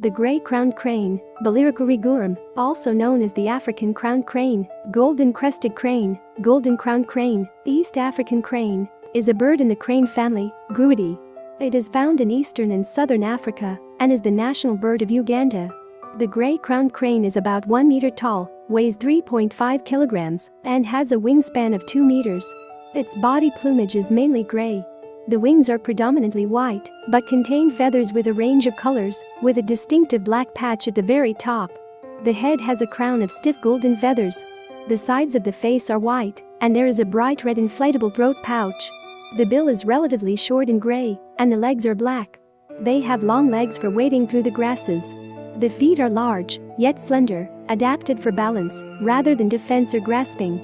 The gray-crowned crane, Balearica regulorum, also known as the African crowned crane, golden-crested crane, golden-crowned crane, East African crane, is a bird in the crane family, Gruidae. It is found in eastern and southern Africa and is the national bird of Uganda. The gray-crowned crane is about 1 meter tall, weighs 3.5 kilograms, and has a wingspan of 2 meters. Its body plumage is mainly gray, the wings are predominantly white, but contain feathers with a range of colors, with a distinctive black patch at the very top. The head has a crown of stiff golden feathers. The sides of the face are white, and there is a bright red inflatable throat pouch. The bill is relatively short and gray, and the legs are black. They have long legs for wading through the grasses. The feet are large, yet slender, adapted for balance, rather than defense or grasping.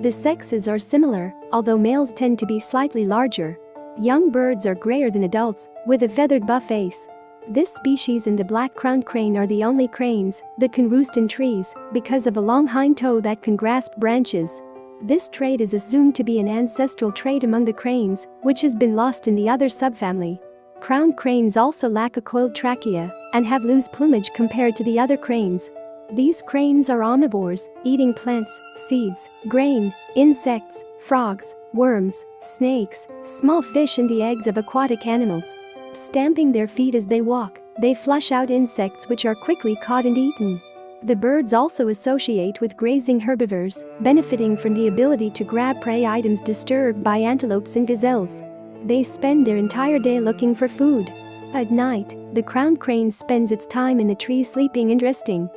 The sexes are similar, although males tend to be slightly larger. Young birds are grayer than adults, with a feathered buff face. This species and the black-crowned crane are the only cranes that can roost in trees because of a long hind toe that can grasp branches. This trait is assumed to be an ancestral trait among the cranes, which has been lost in the other subfamily. Crowned cranes also lack a coiled trachea and have loose plumage compared to the other cranes. These cranes are omnivores, eating plants, seeds, grain, insects, frogs, worms, snakes, small fish and the eggs of aquatic animals. Stamping their feet as they walk, they flush out insects which are quickly caught and eaten. The birds also associate with grazing herbivores, benefiting from the ability to grab prey items disturbed by antelopes and gazelles. They spend their entire day looking for food. At night, the crowned crane spends its time in the trees sleeping and resting.